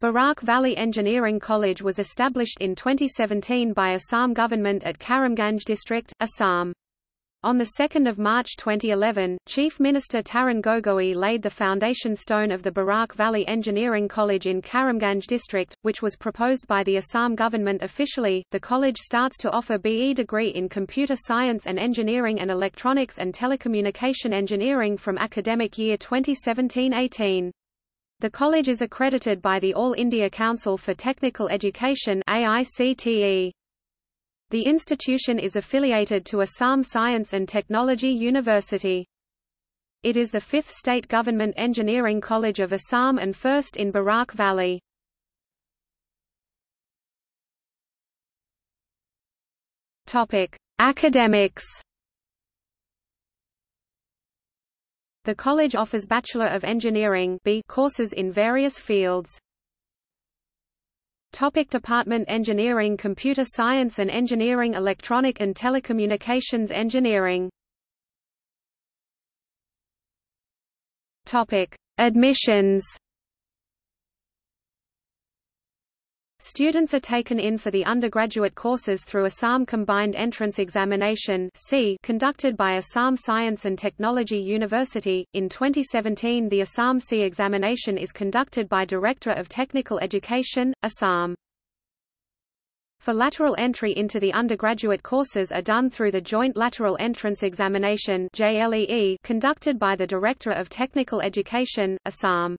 Barak Valley Engineering College was established in 2017 by Assam government at Karimganj district, Assam. On 2 March 2011, Chief Minister Tarun Gogoi laid the foundation stone of the Barak Valley Engineering College in Karimganj district, which was proposed by the Assam government officially. The college starts to offer BE degree in computer science and engineering and electronics and telecommunication engineering from academic year 2017-18. The college is accredited by the All India Council for Technical Education AICTE. The institution is affiliated to Assam Science and Technology University. It is the fifth state government engineering college of Assam and first in Barak Valley. Topic: Academics. The college offers Bachelor of Engineering B courses in various fields. Topic Department Engineering Computer Science and Engineering Electronic and Telecommunications Engineering. Topic. Admissions Students are taken in for the undergraduate courses through Assam Combined Entrance Examination conducted by Assam Science and Technology University. In 2017 the Assam C examination is conducted by Director of Technical Education, Assam. For lateral entry into the undergraduate courses are done through the Joint Lateral Entrance Examination conducted by the Director of Technical Education, Assam.